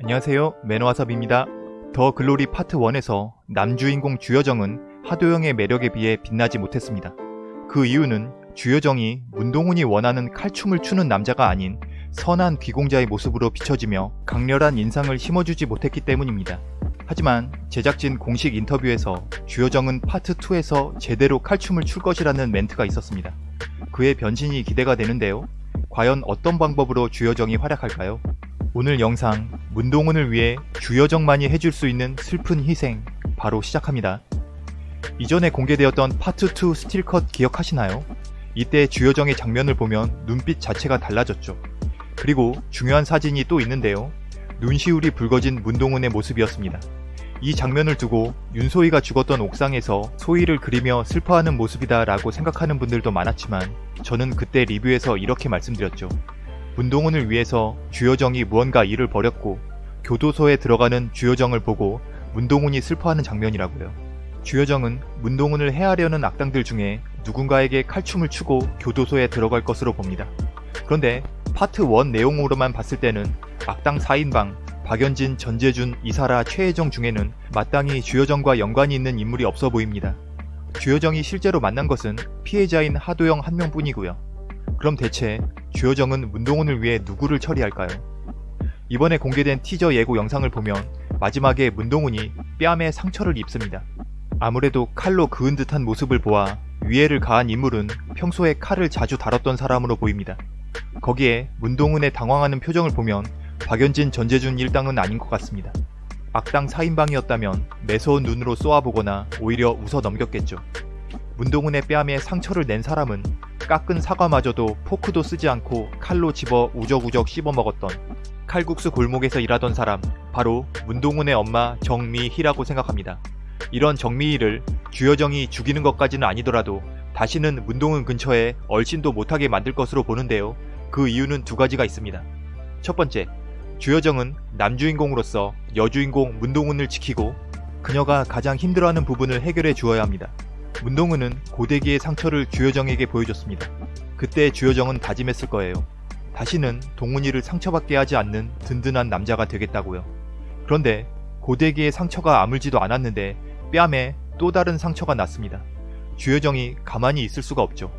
안녕하세요 매너와섭입니다. 더 글로리 파트 1에서 남주인공 주여정은 하도영의 매력에 비해 빛나지 못했습니다. 그 이유는 주여정이 문동은이 원하는 칼춤을 추는 남자가 아닌 선한 귀공자의 모습으로 비춰지며 강렬한 인상을 심어주지 못했기 때문입니다. 하지만 제작진 공식 인터뷰에서 주여정은 파트 2에서 제대로 칼춤을 출 것이라는 멘트가 있었습니다. 그의 변신이 기대가 되는데요. 과연 어떤 방법으로 주여정이 활약할까요? 오늘 영상 문동훈을 위해 주여정만이 해줄 수 있는 슬픈 희생 바로 시작합니다. 이전에 공개되었던 파트 2 스틸컷 기억하시나요? 이때 주여정의 장면을 보면 눈빛 자체가 달라졌죠. 그리고 중요한 사진이 또 있는데요. 눈시울이 붉어진 문동훈의 모습이었습니다. 이 장면을 두고 윤소희가 죽었던 옥상에서 소희를 그리며 슬퍼하는 모습이다 라고 생각하는 분들도 많았지만 저는 그때 리뷰에서 이렇게 말씀드렸죠. 문동훈을 위해서 주여정이 무언가 일을 벌였고 교도소에 들어가는 주여정을 보고 문동훈이 슬퍼하는 장면이라고요. 주여정은 문동훈을 해하려는 악당들 중에 누군가에게 칼춤을 추고 교도소에 들어갈 것으로 봅니다. 그런데 파트 1 내용으로만 봤을 때는 악당 4인방 박연진, 전재준, 이사라, 최혜정 중에는 마땅히 주여정과 연관이 있는 인물이 없어 보입니다. 주여정이 실제로 만난 것은 피해자인 하도영 한 명뿐이고요. 그럼 대체 주여정은 문동훈을 위해 누구를 처리할까요? 이번에 공개된 티저 예고 영상을 보면 마지막에 문동훈이 뺨에 상처를 입습니다. 아무래도 칼로 그은 듯한 모습을 보아 위해를 가한 인물은 평소에 칼을 자주 다뤘던 사람으로 보입니다. 거기에 문동훈의 당황하는 표정을 보면 박연진 전재준 일당은 아닌 것 같습니다. 악당 4인방이었다면 매서운 눈으로 쏘아보거나 오히려 웃어 넘겼겠죠. 문동훈의 뺨에 상처를 낸 사람은 깎은 사과마저도 포크도 쓰지 않고 칼로 집어 우적우적 씹어먹었던 칼국수 골목에서 일하던 사람 바로 문동훈의 엄마 정미희라고 생각합니다. 이런 정미희를 주여정이 죽이는 것까지는 아니더라도 다시는 문동훈 근처에 얼씬도 못하게 만들 것으로 보는데요. 그 이유는 두 가지가 있습니다. 첫 번째, 주여정은 남주인공으로서 여주인공 문동훈을 지키고 그녀가 가장 힘들어하는 부분을 해결해 주어야 합니다. 문동훈은 고데기의 상처를 주여정에게 보여줬습니다. 그때 주여정은 다짐했을 거예요. 다시는 동훈이를 상처받게 하지 않는 든든한 남자가 되겠다고요. 그런데 고데기의 상처가 아물지도 않았는데 뺨에 또 다른 상처가 났습니다. 주여정이 가만히 있을 수가 없죠.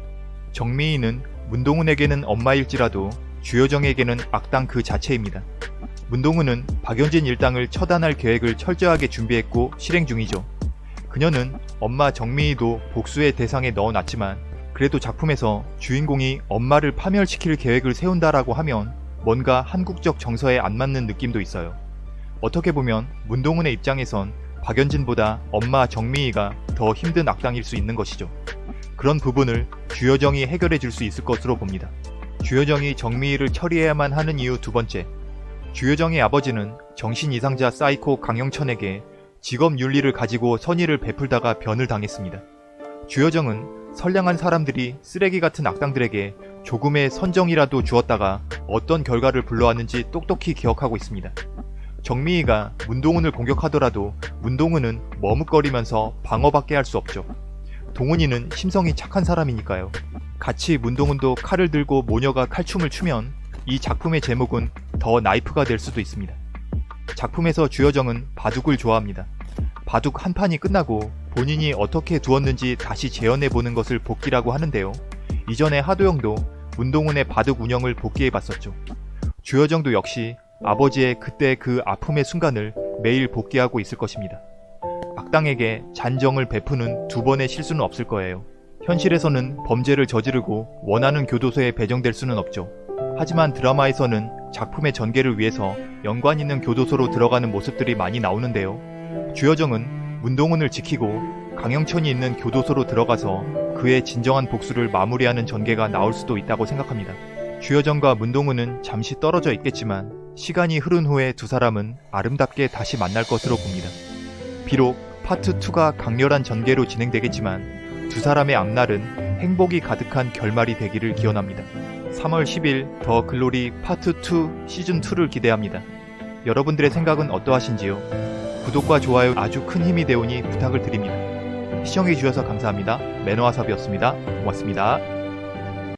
정미희는 문동훈에게는 엄마일지라도 주여정에게는 악당 그 자체입니다. 문동훈은 박연진 일당을 처단할 계획을 철저하게 준비했고 실행 중이죠. 그녀는 엄마 정미희도 복수의 대상에 넣어놨지만 그래도 작품에서 주인공이 엄마를 파멸시킬 계획을 세운다라고 하면 뭔가 한국적 정서에 안 맞는 느낌도 있어요. 어떻게 보면 문동훈의 입장에선 박연진보다 엄마 정미희가 더 힘든 악당일 수 있는 것이죠. 그런 부분을 주여정이 해결해 줄 수 있을 것으로 봅니다. 주여정이 정미희를 처리해야만 하는 이유 두 번째. 주여정의 아버지는 정신 이상자 사이코 강영천에게 직업 윤리를 가지고 선의를 베풀다가 변을 당했습니다. 주여정은 선량한 사람들이 쓰레기 같은 악당들에게 조금의 선정이라도 주었다가 어떤 결과를 불러왔는지 똑똑히 기억하고 있습니다. 정미희가 문동은을 공격하더라도 문동훈은 머뭇거리면서 방어밖에 할 수 없죠. 동훈이는 심성이 착한 사람이니까요. 같이 문동훈도 칼을 들고 모녀가 칼춤을 추면 이 작품의 제목은 더 나이프가 될 수도 있습니다. 작품에서 주여정은 바둑을 좋아합니다. 바둑 한 판이 끝나고 본인이 어떻게 두었는지 다시 재현해보는 것을 복기라고 하는데요. 이전에 하도영도 문동훈의 바둑 운영을 복기해봤었죠. 주여정도 역시 아버지의 그때 그 아픔의 순간을 매일 복기하고 있을 것입니다. 악당에게 잔정을 베푸는 두 번의 실수는 없을 거예요. 현실에서는 범죄를 저지르고 원하는 교도소에 배정될 수는 없죠. 하지만 드라마에서는 작품의 전개를 위해서 연관 있는 교도소로 들어가는 모습들이 많이 나오는데요. 주여정은 문동훈을 지키고 강영천이 있는 교도소로 들어가서 그의 진정한 복수를 마무리하는 전개가 나올 수도 있다고 생각합니다. 주여정과 문동은은 잠시 떨어져 있겠지만 시간이 흐른 후에 두 사람은 아름답게 다시 만날 것으로 봅니다. 비록 파트 2가 강렬한 전개로 진행되겠지만 두 사람의 앞날은 행복이 가득한 결말이 되기를 기원합니다. 3월 10일 더 글로리 파트 2 시즌 2를 기대합니다. 여러분들의 생각은 어떠하신지요? 구독과 좋아요 아주 큰 힘이 되오니 부탁을 드립니다. 시청해주셔서 감사합니다. 매너와삽이었습니다. 고맙습니다.